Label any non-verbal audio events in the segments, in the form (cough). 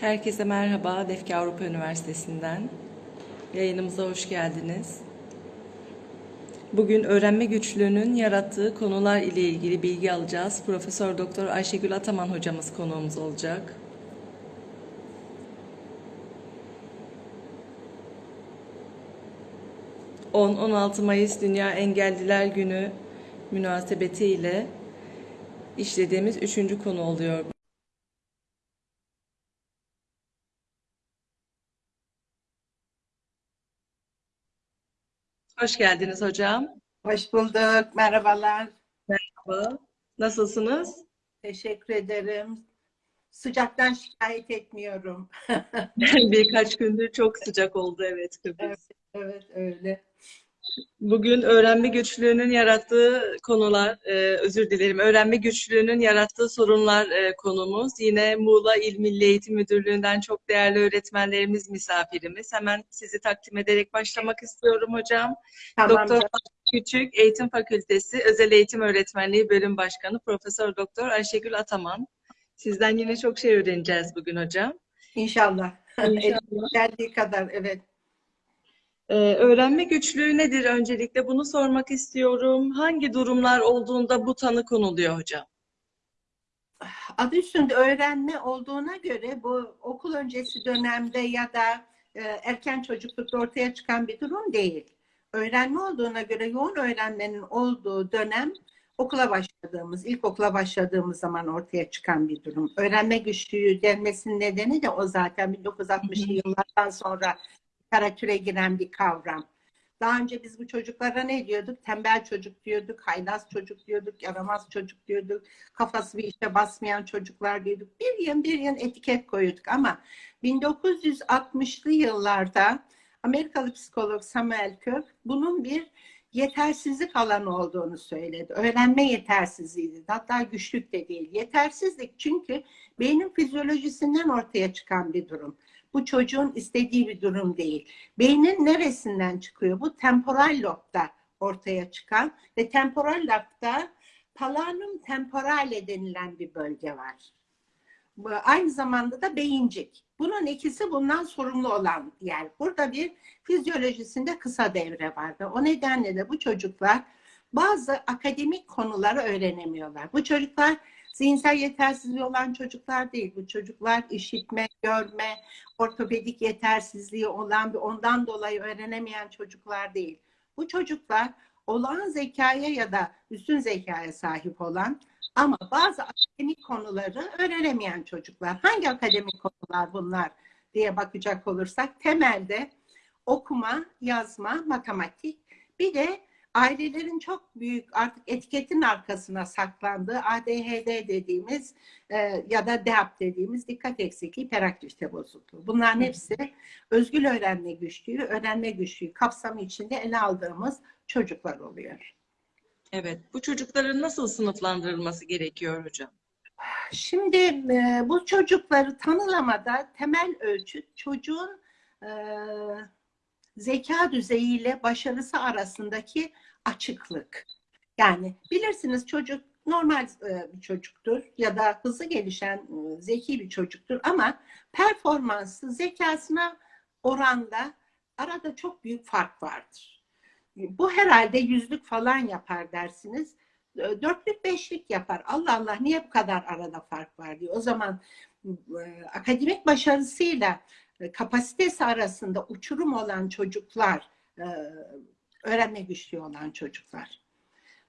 Herkese merhaba, Defki Avrupa Üniversitesi'nden. Yayınımıza hoş geldiniz. Bugün öğrenme güçlüğünün yarattığı konular ile ilgili bilgi alacağız. Profesör Doktor Ayşegül Ataman hocamız konuğumuz olacak. ...10-16 Mayıs Dünya Engelliler Günü münasebetiyle işlediğimiz üçüncü konu oluyor. Hoş geldiniz hocam. Hoş bulduk. Merhabalar. Merhaba. Nasılsınız? Teşekkür ederim. Sıcaktan şikayet etmiyorum. (laughs) Birkaç gündür çok sıcak oldu evet Kıbrıs. Evet, evet öyle. Bugün öğrenme güçlüğünün yarattığı konular, e, özür dilerim, öğrenme güçlüğünün yarattığı sorunlar e, konumuz. Yine Muğla İl Milli Eğitim Müdürlüğü'nden çok değerli öğretmenlerimiz misafirimiz. Hemen sizi takdim ederek başlamak istiyorum hocam. Tamam. Doktor Küçük, Eğitim Fakültesi Özel Eğitim Öğretmenliği Bölüm Başkanı Profesör Doktor Ayşegül Ataman. Sizden yine çok şey öğreneceğiz bugün hocam. İnşallah. İnşallah. (laughs) Geldiği kadar evet. Ee, öğrenme güçlüğü nedir öncelikle bunu sormak istiyorum. Hangi durumlar olduğunda bu tanı konuluyor hocam? Adı üstünde öğrenme olduğuna göre bu okul öncesi dönemde ya da e, erken çocuklukta ortaya çıkan bir durum değil. Öğrenme olduğuna göre yoğun öğrenmenin olduğu dönem okula başladığımız, ilkokula başladığımız zaman ortaya çıkan bir durum. Öğrenme güçlüğü denmesinin nedeni de o zaten 1960'lı yıllardan sonra literatüre giren bir kavram. Daha önce biz bu çocuklara ne diyorduk? Tembel çocuk diyorduk, haylaz çocuk diyorduk, yaramaz çocuk diyorduk, kafası bir işe basmayan çocuklar diyorduk. Bir yıl bir yıl etiket koyuyorduk ama 1960'lı yıllarda Amerikalı psikolog Samuel Kirk bunun bir yetersizlik alanı olduğunu söyledi. Öğrenme yetersizliğiydi. Hatta güçlük de değil. Yetersizlik çünkü beynin fizyolojisinden ortaya çıkan bir durum. Bu çocuğun istediği bir durum değil. Beynin neresinden çıkıyor? Bu temporal lobda ortaya çıkan ve temporal lobda talanum temporale denilen bir bölge var. Aynı zamanda da beyincik. Bunun ikisi bundan sorumlu olan yer. Burada bir fizyolojisinde kısa devre vardı. O nedenle de bu çocuklar bazı akademik konuları öğrenemiyorlar. Bu çocuklar zihinsel yetersizliği olan çocuklar değil. Bu çocuklar işitme, görme, ortopedik yetersizliği olan bir ondan dolayı öğrenemeyen çocuklar değil. Bu çocuklar olağan zekaya ya da üstün zekaya sahip olan ama bazı akademik konuları öğrenemeyen çocuklar. Hangi akademik konular bunlar diye bakacak olursak temelde okuma, yazma, matematik bir de ailelerin çok büyük artık etiketin arkasına saklandığı ADHD dediğimiz e, ya da DEAP dediğimiz dikkat eksikliği hiperaktivite bozukluğu. Bunların hepsi özgül öğrenme güçlüğü, öğrenme güçlüğü kapsamı içinde ele aldığımız çocuklar oluyor. Evet, bu çocukların nasıl sınıflandırılması gerekiyor hocam? Şimdi e, bu çocukları tanılamada temel ölçüt çocuğun e, zeka düzeyiyle başarısı arasındaki açıklık. Yani bilirsiniz çocuk normal e, bir çocuktur ya da hızlı gelişen e, zeki bir çocuktur ama performansı zekasına oranda arada çok büyük fark vardır. Bu herhalde yüzlük falan yapar dersiniz. E, Dörtlük beşlik yapar. Allah Allah niye bu kadar arada fark var diyor. O zaman akademik başarısıyla kapasitesi arasında uçurum olan çocuklar, öğrenme güçlüğü olan çocuklar.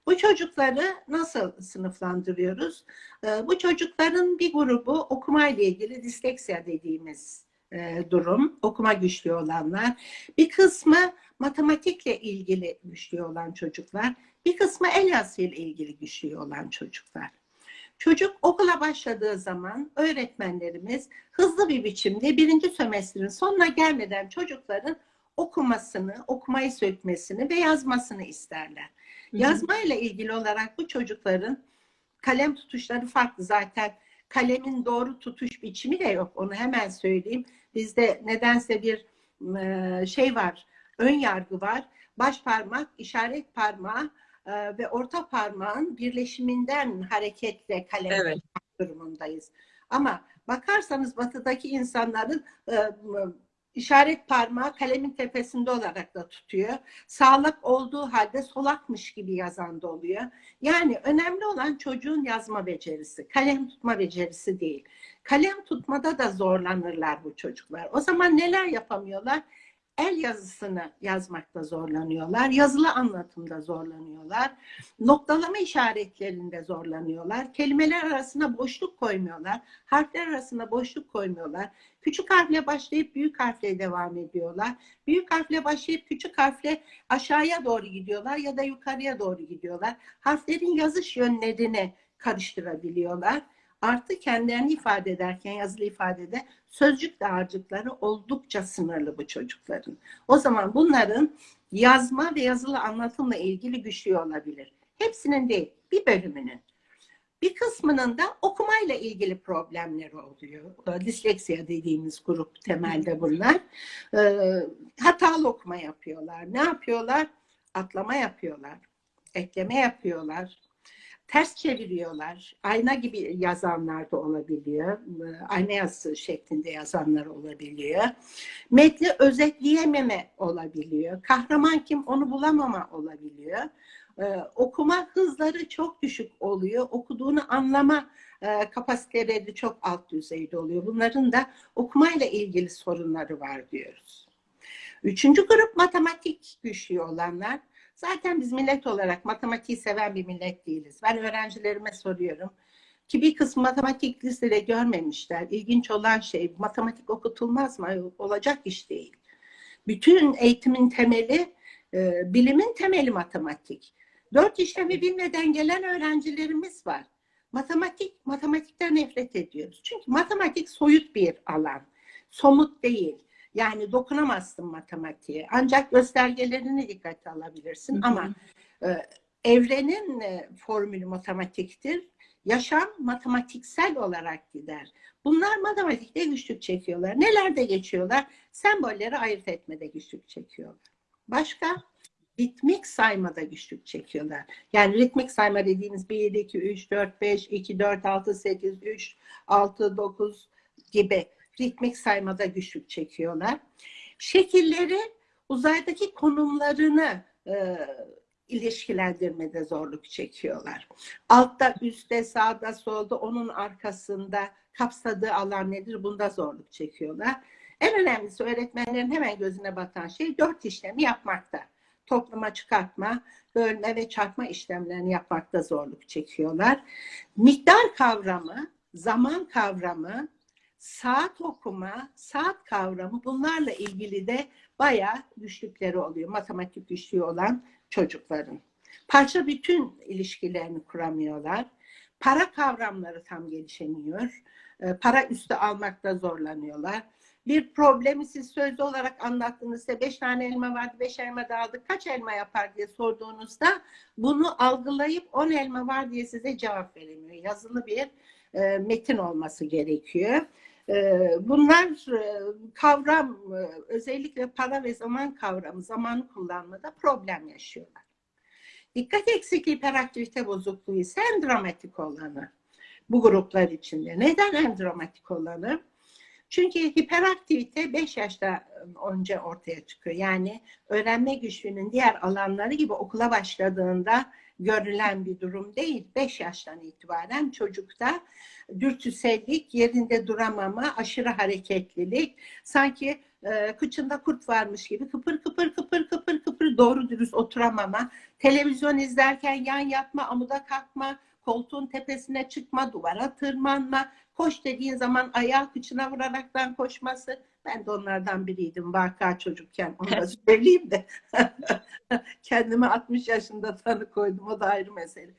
Bu çocukları nasıl sınıflandırıyoruz? E, Bu çocukların bir grubu okuma ile ilgili disleksiya dediğimiz e, durum, okuma güçlüğü olanlar. Bir kısmı matematikle ilgili güçlüğü olan çocuklar, bir kısmı el yazısıyla ilgili güçlüğü olan çocuklar. Çocuk okula başladığı zaman öğretmenlerimiz hızlı bir biçimde birinci sömestrin sonuna gelmeden çocukların okumasını, okumayı sökmesini ve yazmasını isterler. Hı hı. Yazmayla ilgili olarak bu çocukların kalem tutuşları farklı zaten. Kalemin doğru tutuş biçimi de yok. Onu hemen söyleyeyim. Bizde nedense bir e, şey var, ön yargı var. Baş parmak, işaret parmağı e, ve orta parmağın birleşiminden hareketle kalem Evet. durumundayız. Ama bakarsanız batıdaki insanların e, işaret parmağı kalemin tepesinde olarak da tutuyor. Sağlık olduğu halde solakmış gibi yazan da oluyor. Yani önemli olan çocuğun yazma becerisi, kalem tutma becerisi değil. Kalem tutmada da zorlanırlar bu çocuklar. O zaman neler yapamıyorlar? El yazısını yazmakta zorlanıyorlar. Yazılı anlatımda zorlanıyorlar. Noktalama işaretlerinde zorlanıyorlar. Kelimeler arasına boşluk koymuyorlar. Harfler arasına boşluk koymuyorlar. Küçük harfle başlayıp büyük harfle devam ediyorlar. Büyük harfle başlayıp küçük harfle aşağıya doğru gidiyorlar ya da yukarıya doğru gidiyorlar. Harflerin yazış yönlerini karıştırabiliyorlar artı kendilerini ifade ederken yazılı ifadede sözcük dağarcıkları oldukça sınırlı bu çocukların. O zaman bunların yazma ve yazılı anlatımla ilgili güçlü olabilir. Hepsinin değil, bir bölümünün. Bir kısmının da okumayla ilgili problemleri oluyor. Disleksiya dediğimiz grup temelde bunlar. Ee, hatalı okuma yapıyorlar. Ne yapıyorlar? Atlama yapıyorlar. Ekleme yapıyorlar ters çeviriyorlar. Ayna gibi yazanlar da olabiliyor. Ayna yazısı şeklinde yazanlar olabiliyor. Metni özetleyememe olabiliyor. Kahraman kim onu bulamama olabiliyor. Ee, okuma hızları çok düşük oluyor. Okuduğunu anlama e, kapasiteleri çok alt düzeyde oluyor. Bunların da okumayla ilgili sorunları var diyoruz. Üçüncü grup matematik güçlü olanlar. Zaten biz millet olarak matematiği seven bir millet değiliz. Ben öğrencilerime soruyorum. Ki bir kısmı matematik lisede görmemişler. İlginç olan şey matematik okutulmaz mı? Olacak iş değil. Bütün eğitimin temeli, e, bilimin temeli matematik. Dört işlemi bilmeden gelen öğrencilerimiz var. Matematik, matematikten nefret ediyoruz. Çünkü matematik soyut bir alan. Somut değil. Yani dokunamazsın matematiğe. Ancak göstergelerini dikkate alabilirsin. Hı hı. Ama e, evrenin e, formülü matematiktir. Yaşam matematiksel olarak gider. Bunlar matematikte güçlük çekiyorlar. Nelerde geçiyorlar? Sembolleri ayırt etmede güçlük çekiyorlar. Başka? ritmik saymada güçlük çekiyorlar. Yani ritmik sayma dediğimiz 1, 2, 3, 4, 5, 2, 4, 6, 8, 3, 6, 9 gibi ritmik saymada güçlük çekiyorlar. Şekilleri uzaydaki konumlarını e, ilişkilendirmede zorluk çekiyorlar. Altta, üstte, sağda, solda, onun arkasında kapsadığı alan nedir? Bunda zorluk çekiyorlar. En önemlisi öğretmenlerin hemen gözüne batan şey dört işlemi yapmakta. Topluma çıkartma, bölme ve çarpma işlemlerini yapmakta zorluk çekiyorlar. Miktar kavramı, zaman kavramı, saat okuma, saat kavramı bunlarla ilgili de bayağı güçlükleri oluyor. Matematik güçlüğü olan çocukların. Parça bütün ilişkilerini kuramıyorlar. Para kavramları tam gelişemiyor. Ee, para üstü almakta zorlanıyorlar. Bir problemi siz sözlü olarak anlattığınızda beş tane elma vardı, beş elma da aldık, kaç elma yapar diye sorduğunuzda bunu algılayıp on elma var diye size cevap veremiyor. Yazılı bir e, metin olması gerekiyor. Ee, bunlar e, kavram, e, özellikle para ve zaman kavramı, zamanı kullanmada problem yaşıyorlar. Dikkat eksikliği hiperaktivite bozukluğu ise en dramatik olanı bu gruplar içinde. Neden en dramatik olanı? Çünkü hiperaktivite 5 yaşta önce ortaya çıkıyor. Yani öğrenme güçlüğünün diğer alanları gibi okula başladığında görülen bir durum değil. 5 yaştan itibaren çocukta dürtüsellik, yerinde duramama, aşırı hareketlilik, sanki e, kıçında kurt varmış gibi kıpır kıpır kıpır kıpır kıpır doğru dürüst oturamama, televizyon izlerken yan yatma, amuda kalkma, koltuğun tepesine çıkma, duvara tırmanma, koş dediğin zaman ayağı kıçına vuraraktan koşması. Ben de onlardan biriydim vaka çocukken. Onu da söyleyeyim de. (laughs) Kendime 60 yaşında tanı koydum. O da ayrı mesele.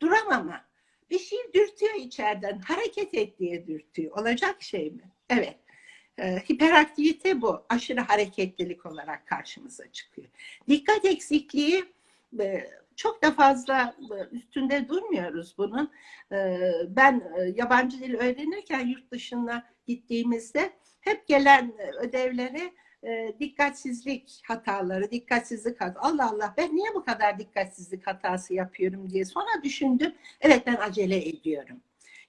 Duramama. Bir şey dürtüyor içeriden. Hareket et diye dürtüyor. Olacak şey mi? Evet. E, hiperaktivite bu. Aşırı hareketlilik olarak karşımıza çıkıyor. Dikkat eksikliği e, çok da fazla e, üstünde durmuyoruz bunun. E, ben e, yabancı dil öğrenirken yurt dışına gittiğimizde hep gelen ödevlere dikkatsizlik hataları, dikkatsizlik hataları. Allah Allah ben niye bu kadar dikkatsizlik hatası yapıyorum diye sonra düşündüm. Evet ben acele ediyorum.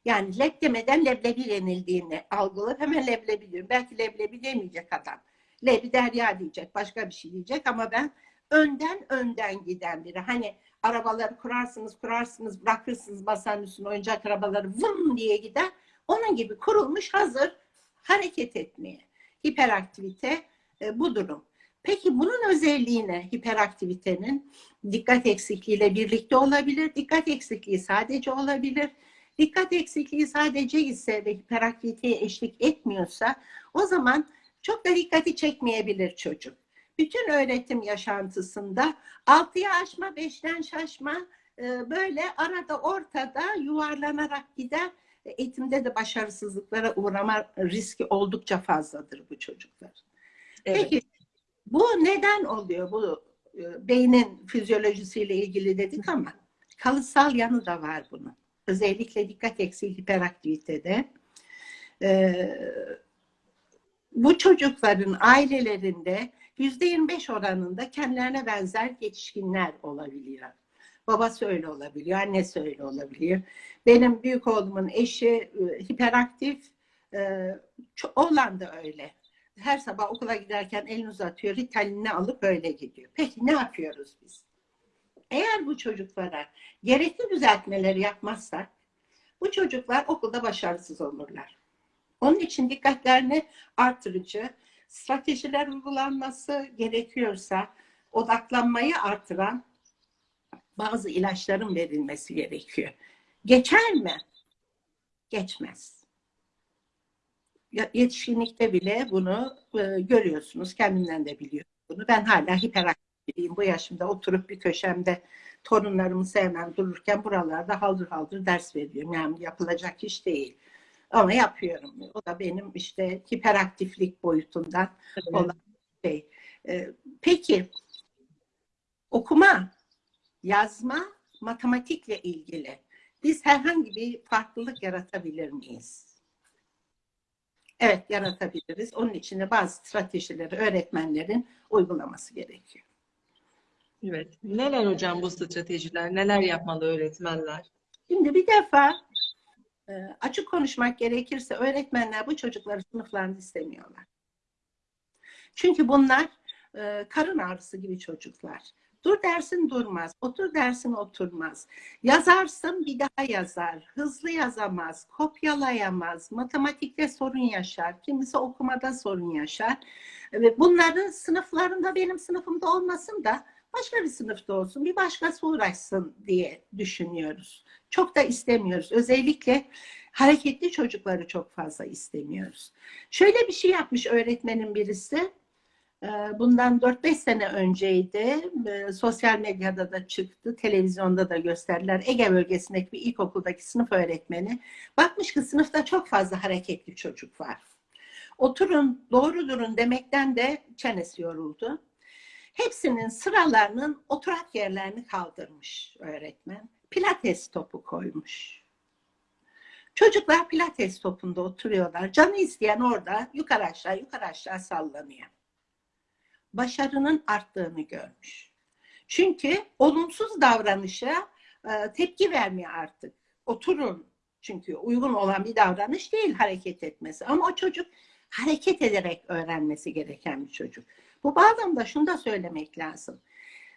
Yani leb demeden leblebi yenildiğini algılayıp hemen leblebi diyorum. Belki leblebi demeyecek adam. Lebi derya diyecek, başka bir şey diyecek ama ben önden önden giden biri. Hani arabaları kurarsınız, kurarsınız, bırakırsınız masanın üstüne oyuncak arabaları vım diye gider. Onun gibi kurulmuş hazır hareket etmeye. Hiperaktivite e, bu durum. Peki bunun özelliği ne? Hiperaktivitenin dikkat eksikliğiyle birlikte olabilir. Dikkat eksikliği sadece olabilir. Dikkat eksikliği sadece ise ve hiperaktiviteye eşlik etmiyorsa o zaman çok da dikkati çekmeyebilir çocuk. Bütün öğretim yaşantısında 6'ya aşma, 5'ten şaşma e, böyle arada ortada yuvarlanarak gider. Eğitimde de başarısızlıklara uğrama riski oldukça fazladır bu çocuklar. Evet. Peki bu neden oluyor? Bu e, beynin fizyolojisiyle ilgili dedik ama kalıtsal yanı da var bunun. Özellikle dikkat eksiği hiperaktivitede. Ee, bu çocukların ailelerinde yüzde 25 oranında kendilerine benzer yetişkinler olabiliyor. Babası öyle olabiliyor, annesi öyle olabiliyor. Benim büyük oğlumun eşi e, hiperaktif, e, oğlan da öyle. Her sabah okula giderken elini uzatıyor, Ritalin'ini alıp öyle gidiyor. Peki ne yapıyoruz biz? Eğer bu çocuklara gerekli düzeltmeleri yapmazsak, bu çocuklar okulda başarısız olurlar. Onun için dikkatlerini artırıcı, stratejiler uygulanması gerekiyorsa odaklanmayı artıran bazı ilaçların verilmesi gerekiyor. Geçer mi? Geçmez. Yetişkinlikte bile bunu e, görüyorsunuz. Kendimden de biliyorum bunu. Ben hala hiperaktifim. Bu yaşımda oturup bir köşemde torunlarımı sevmem dururken buralarda haldır haldır ders veriyorum. Yani yapılacak iş değil. Ama yapıyorum. O da benim işte hiperaktiflik boyutundan evet. olan şey. Ee, peki okuma, yazma, matematikle ilgili biz herhangi bir farklılık yaratabilir miyiz? Evet yaratabiliriz. Onun için de bazı stratejileri öğretmenlerin uygulaması gerekiyor. Evet. Neler hocam bu stratejiler? Neler yapmalı öğretmenler? Şimdi bir defa e, açık konuşmak gerekirse öğretmenler bu çocukları sınıflarında istemiyorlar. Çünkü bunlar e, karın ağrısı gibi çocuklar. Dur dersin durmaz, otur dersin oturmaz. Yazarsın bir daha yazar, hızlı yazamaz, kopyalayamaz, matematikte sorun yaşar, kimisi okumada sorun yaşar. Bunların sınıflarında benim sınıfımda olmasın da başka bir sınıfta olsun, bir başkası uğraşsın diye düşünüyoruz. Çok da istemiyoruz. Özellikle hareketli çocukları çok fazla istemiyoruz. Şöyle bir şey yapmış öğretmenin birisi. Bundan 4-5 sene önceydi. Sosyal medyada da çıktı. Televizyonda da gösterdiler. Ege bölgesindeki bir ilkokuldaki sınıf öğretmeni. Bakmış ki sınıfta çok fazla hareketli çocuk var. Oturun, doğru durun demekten de çenesi yoruldu. Hepsinin sıralarının oturak yerlerini kaldırmış öğretmen. Pilates topu koymuş. Çocuklar pilates topunda oturuyorlar. Canı isteyen orada yukarı aşağı yukarı aşağı sallanıyor. Başarının arttığını görmüş. Çünkü olumsuz davranışa e, tepki vermiyor artık. Oturun. Çünkü uygun olan bir davranış değil hareket etmesi. Ama o çocuk hareket ederek öğrenmesi gereken bir çocuk. Bu bağlamda şunu da söylemek lazım.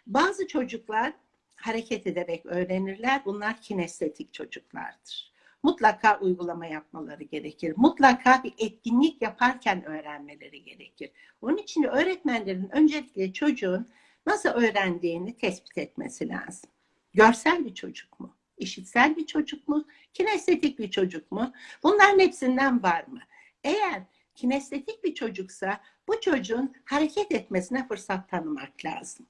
Bazı çocuklar hareket ederek öğrenirler. Bunlar kinestetik çocuklardır. Mutlaka uygulama yapmaları gerekir. Mutlaka bir etkinlik yaparken öğrenmeleri gerekir. Onun için öğretmenlerin öncelikle çocuğun nasıl öğrendiğini tespit etmesi lazım. Görsel bir çocuk mu? İşitsel bir çocuk mu? Kinestetik bir çocuk mu? Bunların hepsinden var mı? Eğer kinestetik bir çocuksa bu çocuğun hareket etmesine fırsat tanımak lazım.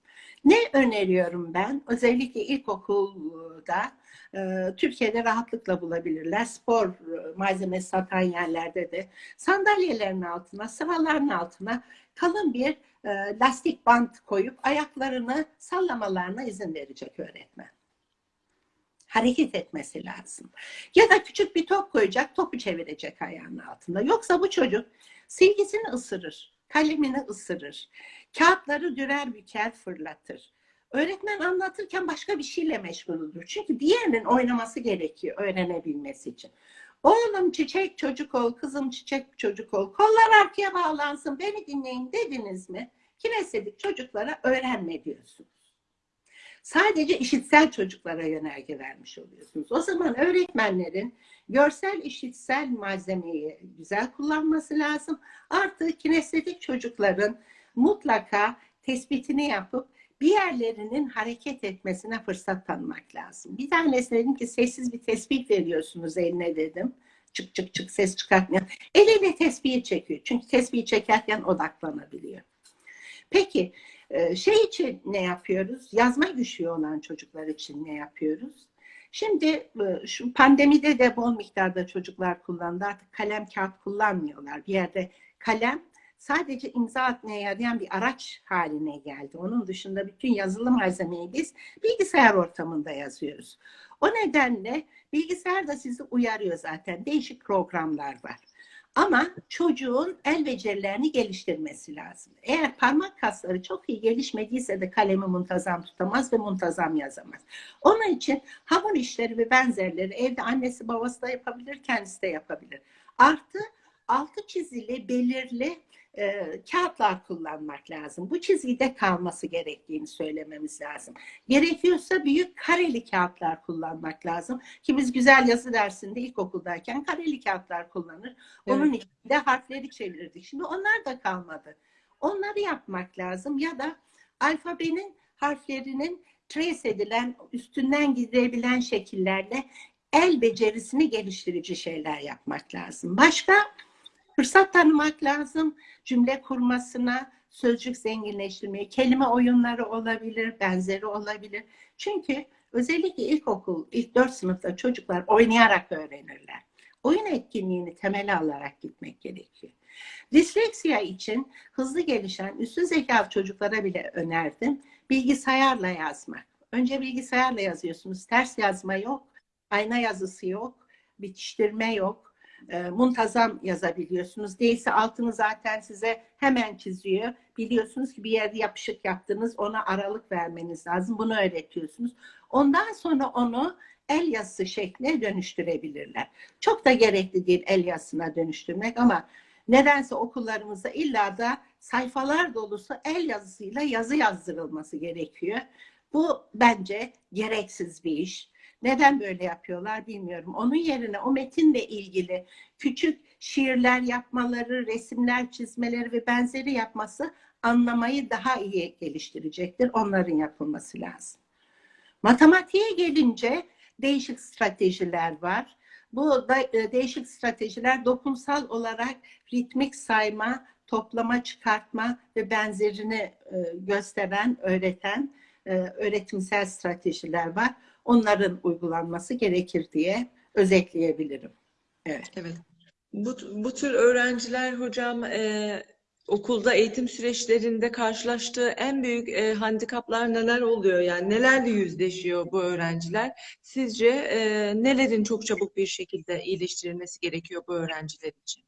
Ne öneriyorum ben? Özellikle ilkokulda e, Türkiye'de rahatlıkla bulabilirler. Spor e, malzemesi satan yerlerde de sandalyelerin altına, sıraların altına kalın bir e, lastik bant koyup ayaklarını sallamalarına izin verecek öğretmen hareket etmesi lazım. Ya da küçük bir top koyacak, topu çevirecek ayağının altında. Yoksa bu çocuk silgisini ısırır, kalemini ısırır, kağıtları dürer büker fırlatır. Öğretmen anlatırken başka bir şeyle meşgul olur. Çünkü diğerinin oynaması gerekiyor öğrenebilmesi için. Oğlum çiçek çocuk ol, kızım çiçek çocuk ol. Kollar arkaya bağlansın, beni dinleyin dediniz mi? Kinestetik çocuklara öğrenme diyorsunuz. Sadece işitsel çocuklara yönerge vermiş oluyorsunuz. O zaman öğretmenlerin görsel işitsel malzemeyi güzel kullanması lazım. Artı kinestetik çocukların mutlaka tespitini yapıp bir yerlerinin hareket etmesine fırsat tanımak lazım. Bir tanesi dedim ki sessiz bir tespih veriyorsunuz eline dedim. Çık çık çık ses çıkartmayan. Eliyle tespihi çekiyor. Çünkü tespihi çekerken odaklanabiliyor. Peki şey için ne yapıyoruz? Yazma güçlüğü olan çocuklar için ne yapıyoruz? Şimdi e, şu pandemide de bol miktarda çocuklar kullandı. Artık kalem kağıt kullanmıyorlar. Bir yerde kalem sadece imza atmaya yarayan bir araç haline geldi. Onun dışında bütün yazılı malzemeyi biz bilgisayar ortamında yazıyoruz. O nedenle bilgisayar da sizi uyarıyor zaten. Değişik programlar var. Ama çocuğun el becerilerini geliştirmesi lazım. Eğer parmak kasları çok iyi gelişmediyse de kalemi muntazam tutamaz ve muntazam yazamaz. Onun için hamur işleri ve benzerleri evde annesi babası da yapabilir, kendisi de yapabilir. Artı altı çizili belirli e, kağıtlar kullanmak lazım. Bu çizgide kalması gerektiğini söylememiz lazım. Gerekiyorsa büyük kareli kağıtlar kullanmak lazım. Ki biz güzel yazı dersinde ilkokuldayken kareli kağıtlar kullanır. Onun evet. içinde harfleri çevirirdik. Şimdi onlar da kalmadı. Onları yapmak lazım ya da alfabenin harflerinin trace edilen, üstünden gidebilen şekillerle el becerisini geliştirici şeyler yapmak lazım. Başka fırsat tanımak lazım. Cümle kurmasına, sözcük zenginleştirmeye, kelime oyunları olabilir, benzeri olabilir. Çünkü özellikle ilkokul, ilk dört sınıfta çocuklar oynayarak öğrenirler. Oyun etkinliğini temele alarak gitmek gerekiyor. Disleksiya için hızlı gelişen üstün zekalı çocuklara bile önerdim. Bilgisayarla yazmak. Önce bilgisayarla yazıyorsunuz. Ters yazma yok, ayna yazısı yok, bitiştirme yok e, muntazam yazabiliyorsunuz. Değilse altını zaten size hemen çiziyor. Biliyorsunuz ki bir yerde yapışık yaptınız, ona aralık vermeniz lazım. Bunu öğretiyorsunuz. Ondan sonra onu el yazısı şekline dönüştürebilirler. Çok da gerekli değil el yazısına dönüştürmek ama nedense okullarımızda illa da sayfalar dolusu el yazısıyla yazı yazdırılması gerekiyor. Bu bence gereksiz bir iş. Neden böyle yapıyorlar bilmiyorum. Onun yerine o metinle ilgili küçük şiirler yapmaları, resimler çizmeleri ve benzeri yapması anlamayı daha iyi geliştirecektir. Onların yapılması lazım. Matematiğe gelince değişik stratejiler var. Bu da, e, değişik stratejiler dokunsal olarak ritmik sayma, toplama, çıkartma ve benzerini e, gösteren, öğreten e, öğretimsel stratejiler var onların uygulanması gerekir diye özetleyebilirim. Evet. Evet. Bu, bu tür öğrenciler hocam e, okulda eğitim süreçlerinde karşılaştığı en büyük e, handikaplar neler oluyor? Yani nelerle yüzleşiyor bu öğrenciler? Sizce e, nelerin çok çabuk bir şekilde iyileştirilmesi gerekiyor bu öğrenciler için?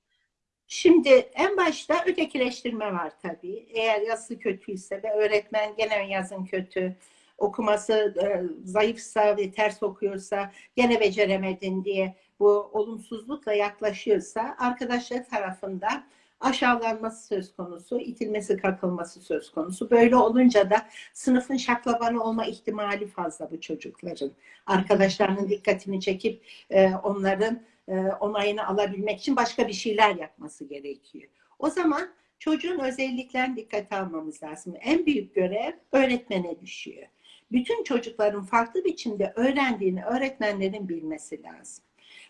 Şimdi en başta ötekileştirme var tabii. Eğer yazısı kötüyse ve öğretmen gene yazın kötü, okuması e, zayıfsa ve ters okuyorsa gene beceremedin diye bu olumsuzlukla yaklaşıyorsa arkadaşlar tarafından aşağılanması söz konusu, itilmesi, kakılması söz konusu. Böyle olunca da sınıfın şaklabanı olma ihtimali fazla bu çocukların. Arkadaşlarının dikkatini çekip e, onların e, onayını alabilmek için başka bir şeyler yapması gerekiyor. O zaman çocuğun özelliklerini dikkate almamız lazım. En büyük görev öğretmene düşüyor bütün çocukların farklı biçimde öğrendiğini öğretmenlerin bilmesi lazım.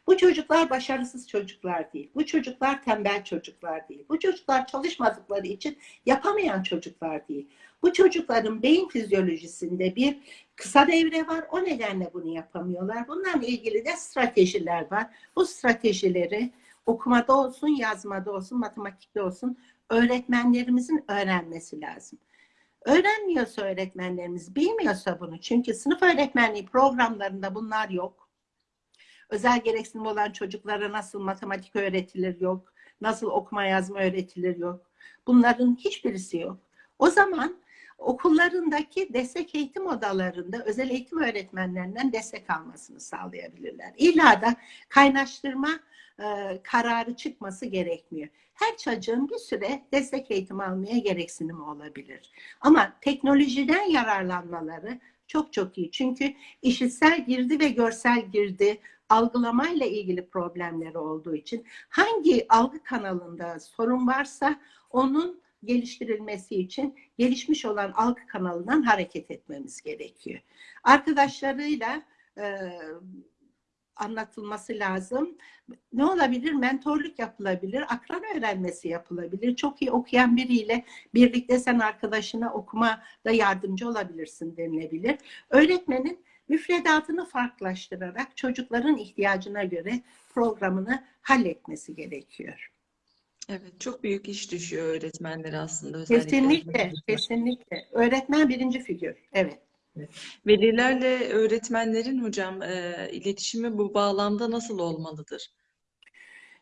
Bu çocuklar başarısız çocuklar değil. Bu çocuklar tembel çocuklar değil. Bu çocuklar çalışmadıkları için yapamayan çocuklar değil. Bu çocukların beyin fizyolojisinde bir kısa devre var. O nedenle bunu yapamıyorlar. Bunlarla ilgili de stratejiler var. Bu stratejileri okumada olsun, yazmada olsun, matematikte olsun öğretmenlerimizin öğrenmesi lazım. Öğrenmiyorsa öğretmenlerimiz, bilmiyorsa bunu. Çünkü sınıf öğretmenliği programlarında bunlar yok. Özel gereksinim olan çocuklara nasıl matematik öğretilir yok. Nasıl okuma yazma öğretilir yok. Bunların hiçbirisi yok. O zaman okullarındaki destek eğitim odalarında özel eğitim öğretmenlerinden destek almasını sağlayabilirler. İlla da kaynaştırma e, kararı çıkması gerekmiyor. Her çocuğun bir süre destek eğitim almaya gereksinimi olabilir. Ama teknolojiden yararlanmaları çok çok iyi. Çünkü işitsel girdi ve görsel girdi algılamayla ilgili problemleri olduğu için hangi algı kanalında sorun varsa onun geliştirilmesi için gelişmiş olan algı kanalından hareket etmemiz gerekiyor. Arkadaşlarıyla e, anlatılması lazım. Ne olabilir? Mentorluk yapılabilir, akran öğrenmesi yapılabilir. Çok iyi okuyan biriyle birlikte sen arkadaşına okuma da yardımcı olabilirsin denilebilir. Öğretmenin müfredatını farklılaştırarak çocukların ihtiyacına göre programını halletmesi gerekiyor. Evet, çok büyük iş düşüyor öğretmenlere aslında özellikle. Kesinlikle, kesinlikle. Öğretmen birinci figür, evet. Velilerle öğretmenlerin hocam e, iletişimi bu bağlamda nasıl olmalıdır?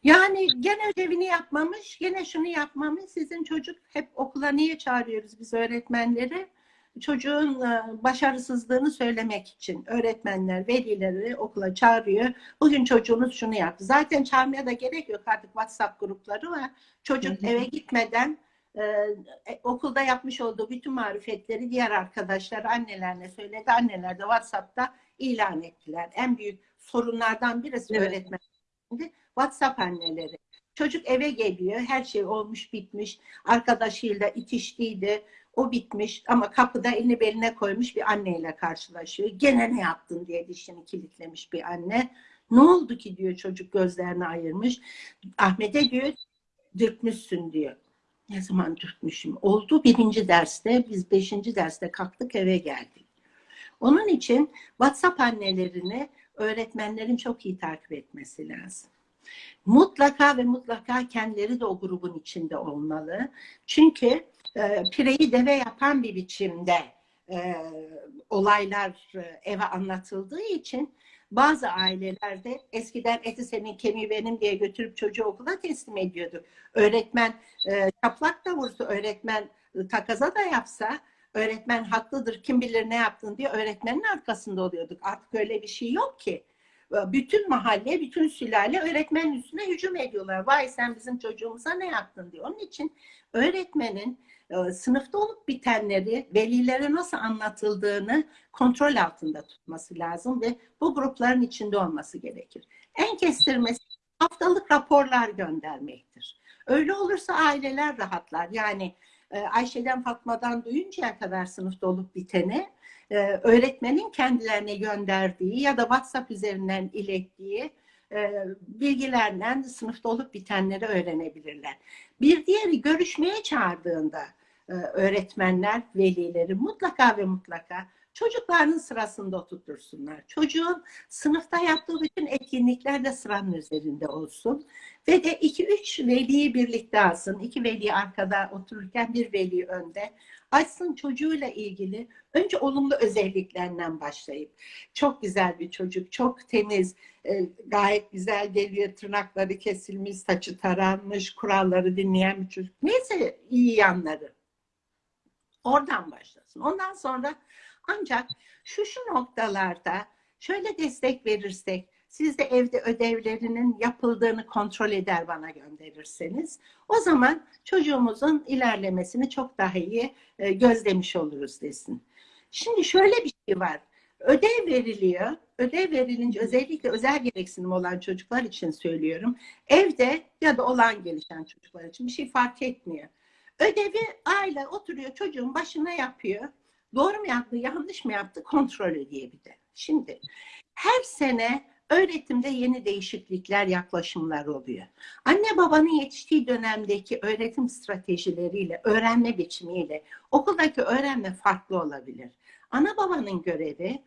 Yani gene ödevini yapmamış, gene şunu yapmamış. Sizin çocuk hep okula niye çağırıyoruz biz öğretmenleri? Çocuğun e, başarısızlığını söylemek için öğretmenler, velileri okula çağırıyor. Bugün çocuğunuz şunu yaptı. Zaten çağırmaya da gerek yok artık WhatsApp grupları var. Çocuk eve gitmeden e, e, okulda yapmış olduğu bütün marifetleri diğer arkadaşlar annelerine söyledi. Anneler de WhatsApp'ta ilan ettiler. En büyük sorunlardan birisi Evet. öğretmen WhatsApp anneleri. Çocuk eve geliyor, her şey olmuş bitmiş, arkadaşıyla itiştiydi, o bitmiş ama kapıda elini beline koymuş bir anneyle karşılaşıyor. Gene ne yaptın diye dişini kilitlemiş bir anne. Ne oldu ki diyor çocuk gözlerini ayırmış. Ahmet'e diyor dürtmüşsün diyor. Ne zaman dürtmüşüm? Oldu birinci derste, biz beşinci derste kalktık eve geldik. Onun için WhatsApp annelerini öğretmenlerin çok iyi takip etmesi lazım. Mutlaka ve mutlaka kendileri de o grubun içinde olmalı. Çünkü e, pireyi deve yapan bir biçimde e, olaylar e, eve anlatıldığı için bazı ailelerde eskiden eti senin kemiği benim diye götürüp çocuğu okula teslim ediyordu. Öğretmen e, çaplak da vursa, öğretmen e, takaza da yapsa öğretmen haklıdır kim bilir ne yaptın diye öğretmenin arkasında oluyorduk. Artık öyle bir şey yok ki. Bütün mahalle, bütün sülale öğretmenin üstüne hücum ediyorlar. Vay sen bizim çocuğumuza ne yaptın diye. Onun için öğretmenin sınıfta olup bitenleri velilere nasıl anlatıldığını kontrol altında tutması lazım ve bu grupların içinde olması gerekir. En kestirmesi haftalık raporlar göndermektir. Öyle olursa aileler rahatlar. Yani e, Ayşe'den Fatma'dan duyuncaya kadar sınıfta olup biteni e, öğretmenin kendilerine gönderdiği ya da WhatsApp üzerinden ilettiği e, bilgilerden sınıfta olup bitenleri öğrenebilirler. Bir diğeri görüşmeye çağırdığında e, öğretmenler, velileri mutlaka ve mutlaka çocuklarının sırasında oturtursunlar. Çocuğun sınıfta yaptığı bütün etkinlikler de sıranın üzerinde olsun. Ve de iki üç veliyi birlikte alsın. İki veli arkada otururken bir veli önde. Açsın çocuğuyla ilgili önce olumlu özelliklerinden başlayıp çok güzel bir çocuk, çok temiz, e, gayet güzel geliyor, tırnakları kesilmiş, saçı taranmış, kuralları dinleyen bir çocuk. Neyse iyi yanları. Oradan başlasın. Ondan sonra ancak şu şu noktalarda şöyle destek verirsek, siz de evde ödevlerinin yapıldığını kontrol eder bana gönderirseniz, o zaman çocuğumuzun ilerlemesini çok daha iyi e, gözlemiş oluruz desin. Şimdi şöyle bir şey var. Ödev veriliyor. Ödev verilince özellikle özel gereksinim olan çocuklar için söylüyorum. Evde ya da olan gelişen çocuklar için bir şey fark etmiyor. Ödevi aile oturuyor çocuğun başına yapıyor. Doğru mu yaptı, yanlış mı yaptı kontrol ediyor bir de. Şimdi her sene öğretimde yeni değişiklikler, yaklaşımlar oluyor. Anne babanın yetiştiği dönemdeki öğretim stratejileriyle, öğrenme biçimiyle okuldaki öğrenme farklı olabilir. Ana babanın görevi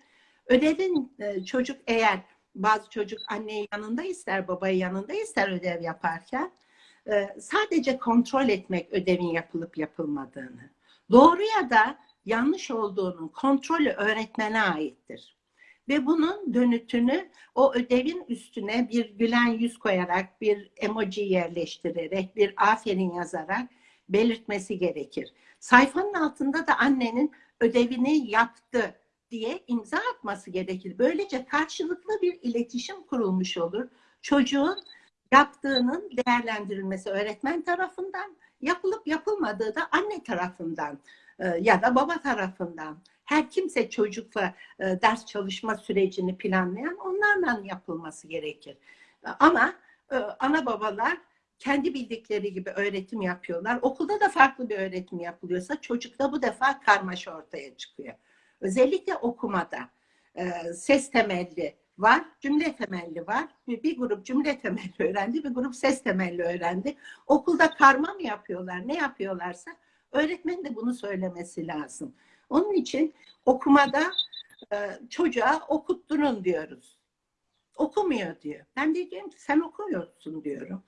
ödevin e, çocuk eğer bazı çocuk anneyi yanında ister, babayı yanında ister ödev yaparken e, sadece kontrol etmek ödevin yapılıp yapılmadığını. Doğru ya da yanlış olduğunun kontrolü öğretmene aittir. Ve bunun dönütünü o ödevin üstüne bir gülen yüz koyarak, bir emoji yerleştirerek, bir aferin yazarak belirtmesi gerekir. Sayfanın altında da annenin ödevini yaptı diye imza atması gerekir. Böylece karşılıklı bir iletişim kurulmuş olur. Çocuğun Yaptığının değerlendirilmesi öğretmen tarafından, yapılıp yapılmadığı da anne tarafından e, ya da baba tarafından. Her kimse çocukla e, ders çalışma sürecini planlayan onlarla yapılması gerekir. Ama e, ana babalar kendi bildikleri gibi öğretim yapıyorlar. Okulda da farklı bir öğretim yapılıyorsa çocukta bu defa karmaşa ortaya çıkıyor. Özellikle okumada e, ses temelli var, cümle temelli var. Bir grup cümle temelli (laughs) öğrendi, bir grup ses temelli öğrendi. Okulda karma mı yapıyorlar, ne yapıyorlarsa öğretmen de bunu söylemesi lazım. Onun için okumada e, çocuğa okutturun diyoruz. Okumuyor diyor. Ben de diyorum ki sen okumuyorsun diyorum.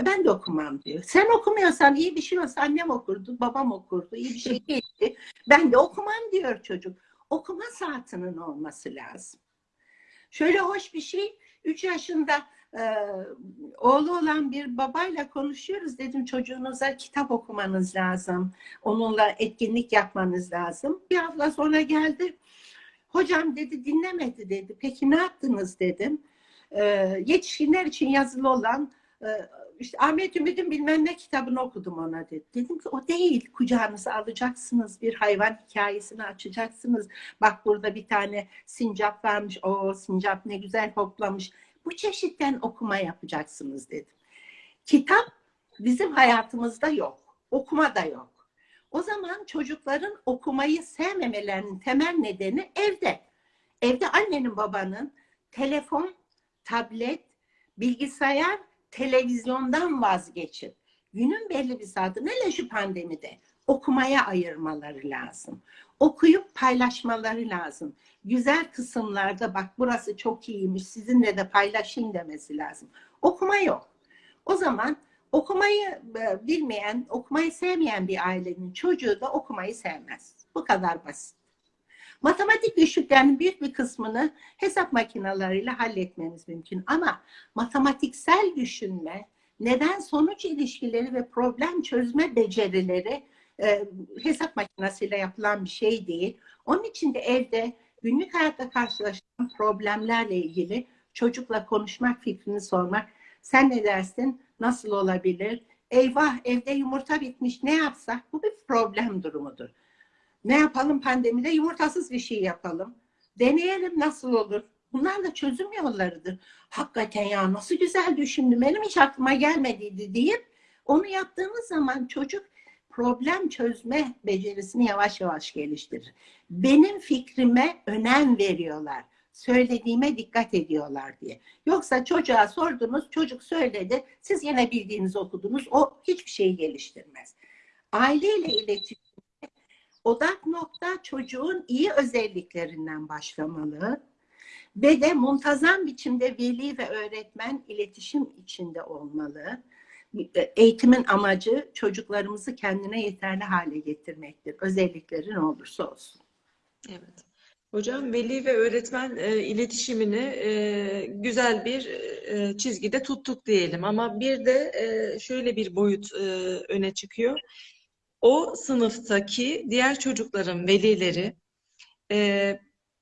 E, ben de okumam diyor. Sen okumuyorsan iyi bir şey olsa annem okurdu, babam okurdu, iyi bir şey (laughs) değildi. Ben de okumam diyor çocuk. Okuma saatinin olması lazım. Şöyle hoş bir şey, 3 yaşında e, oğlu olan bir babayla konuşuyoruz. Dedim çocuğunuza kitap okumanız lazım. Onunla etkinlik yapmanız lazım. Bir hafta sonra geldi. Hocam dedi dinlemedi dedi. Peki ne yaptınız dedim. E, yetişkinler için yazılı olan e, işte Ahmet Ümit'in bilmem ne kitabını okudum ona dedi. Dedim ki o değil. Kucağınıza alacaksınız. Bir hayvan hikayesini açacaksınız. Bak burada bir tane sincap varmış. O sincap ne güzel hoplamış. Bu çeşitten okuma yapacaksınız dedim. Kitap bizim hayatımızda yok. Okuma da yok. O zaman çocukların okumayı sevmemelerinin temel nedeni evde. Evde annenin babanın telefon, tablet, bilgisayar televizyondan vazgeçip günün belli bir saati hele şu pandemide okumaya ayırmaları lazım. Okuyup paylaşmaları lazım. Güzel kısımlarda bak burası çok iyiymiş sizinle de paylaşayım demesi lazım. Okuma yok. O zaman okumayı e, bilmeyen, okumayı sevmeyen bir ailenin çocuğu da okumayı sevmez. Bu kadar basit. Matematik güçlüklerinin büyük bir kısmını hesap makinalarıyla halletmemiz mümkün. Ama matematiksel düşünme, neden sonuç ilişkileri ve problem çözme becerileri e, hesap makinesiyle yapılan bir şey değil. Onun için de evde günlük hayatta karşılaşılan problemlerle ilgili çocukla konuşmak, fikrini sormak. Sen ne dersin? Nasıl olabilir? Eyvah evde yumurta bitmiş ne yapsak? Bu bir problem durumudur. Ne yapalım pandemide? Yumurtasız bir şey yapalım. Deneyelim nasıl olur? Bunlar da çözüm yollarıdır. Hakikaten ya nasıl güzel düşündüm. Benim hiç aklıma gelmediydi deyip onu yaptığımız zaman çocuk problem çözme becerisini yavaş yavaş geliştirir. Benim fikrime önem veriyorlar. Söylediğime dikkat ediyorlar diye. Yoksa çocuğa sordunuz, çocuk söyledi, siz yine bildiğinizi okudunuz, o hiçbir şeyi geliştirmez. Aileyle iletişim odak nokta çocuğun iyi özelliklerinden başlamalı ve de muntazam biçimde veli ve öğretmen iletişim içinde olmalı. Eğitimin amacı çocuklarımızı kendine yeterli hale getirmektir. Özellikleri ne olursa olsun. Evet. Hocam veli ve öğretmen e, iletişimini e, güzel bir e, çizgide tuttuk diyelim ama bir de e, şöyle bir boyut e, öne çıkıyor o sınıftaki diğer çocukların velileri e,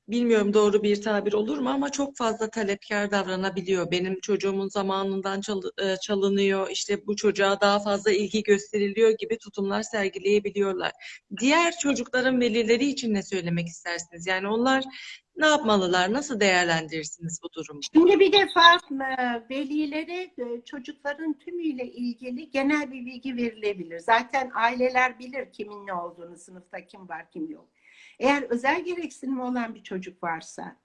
bilmiyorum doğru bir tabir olur mu ama çok fazla talepkar davranabiliyor. Benim çocuğumun zamanından çal, e, çalınıyor, işte bu çocuğa daha fazla ilgi gösteriliyor gibi tutumlar sergileyebiliyorlar. Diğer çocukların velileri için ne söylemek istersiniz? Yani onlar ne yapmalılar? Nasıl değerlendirirsiniz bu durumu? Şimdi bir defa velilere e, çocukların tümüyle ilgili genel bir bilgi verilebilir. Zaten aileler bilir kimin ne olduğunu, sınıfta kim var kim yok. Eğer özel gereksinimi olan bir çocuk varsa,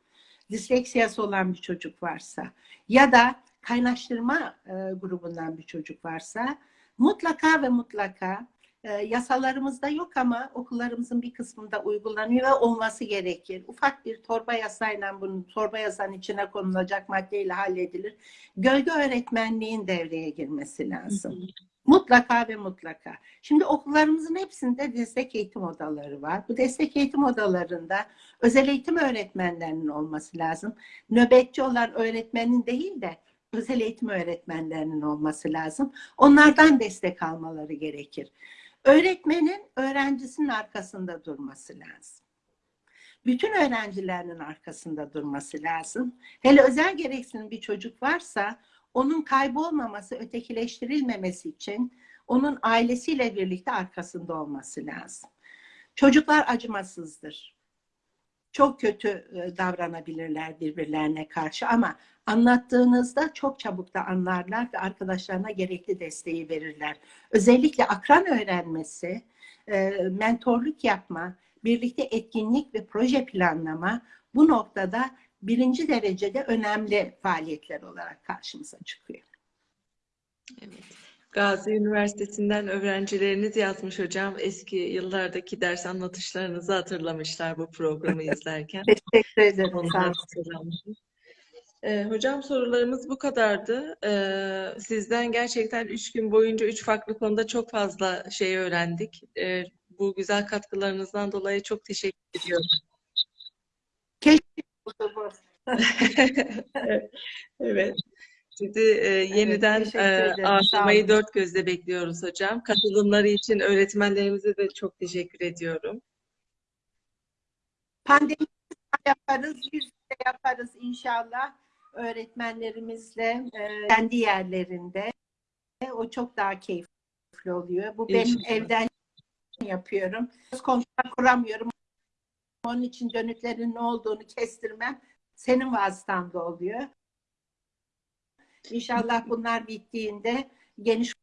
disleksiyası olan bir çocuk varsa ya da kaynaştırma e, grubundan bir çocuk varsa mutlaka ve mutlaka e, yasalarımızda yok ama okullarımızın bir kısmında uygulanıyor ve olması gerekir. Ufak bir torba yasayla bunun torba yasanın içine konulacak maddeyle halledilir. Gölge öğretmenliğin devreye girmesi lazım. Mutlaka ve mutlaka. Şimdi okullarımızın hepsinde destek eğitim odaları var. Bu destek eğitim odalarında özel eğitim öğretmenlerinin olması lazım. Nöbetçi olan öğretmenin değil de özel eğitim öğretmenlerinin olması lazım. Onlardan destek almaları gerekir. Öğretmenin öğrencisinin arkasında durması lazım. Bütün öğrencilerinin arkasında durması lazım. Hele özel gereksinim bir çocuk varsa onun kaybolmaması, ötekileştirilmemesi için onun ailesiyle birlikte arkasında olması lazım. Çocuklar acımasızdır. Çok kötü e, davranabilirler birbirlerine karşı ama anlattığınızda çok çabuk da anlarlar ve arkadaşlarına gerekli desteği verirler. Özellikle akran öğrenmesi, e, mentorluk yapma, birlikte etkinlik ve proje planlama bu noktada birinci derecede önemli faaliyetler olarak karşımıza çıkıyor. Evet. Gazi Üniversitesi'nden öğrencileriniz yazmış hocam. Eski yıllardaki ders anlatışlarınızı hatırlamışlar bu programı (laughs) izlerken. Teşekkür ederim. Ee, hocam sorularımız bu kadardı. Ee, sizden gerçekten üç gün boyunca üç farklı konuda çok fazla şey öğrendik. Ee, bu güzel katkılarınızdan dolayı çok teşekkür ediyorum. (laughs) Evet. Sizi e, yeniden teşekkür e, ağırlamayı dört gözle bekliyoruz hocam. Katılımları için öğretmenlerimize de çok teşekkür ediyorum. Pandemi yaparız, yüz yüze yaparız inşallah öğretmenlerimizle e, kendi yerlerinde. O çok daha keyifli oluyor. Bu benim İnşallah. evden yapıyorum. Komşular kuramıyorum. Onun için dönütlerin ne olduğunu kestirmem senin vasıtanda oluyor. İnşallah bunlar bittiğinde geniş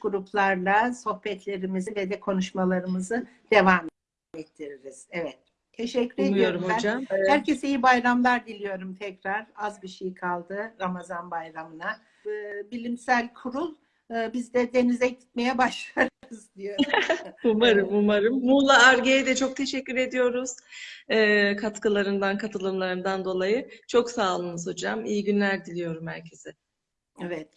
gruplarla sohbetlerimizi ve de konuşmalarımızı devam ettiririz. Evet. Teşekkür Umuyorum ediyorum ben. hocam. Ee, Herkese iyi bayramlar diliyorum tekrar. Az bir şey kaldı Ramazan bayramına. Ee, Bilimsel kurul e, biz de denize gitmeye (laughs) başlarız diyor. (laughs) Umarım, umarım. Muğla Ar-Ge'ye de çok teşekkür ediyoruz. Ee, katkılarından, katılımlarından dolayı. Çok sağ olunuz hocam. İyi günler diliyorum herkese. Evet.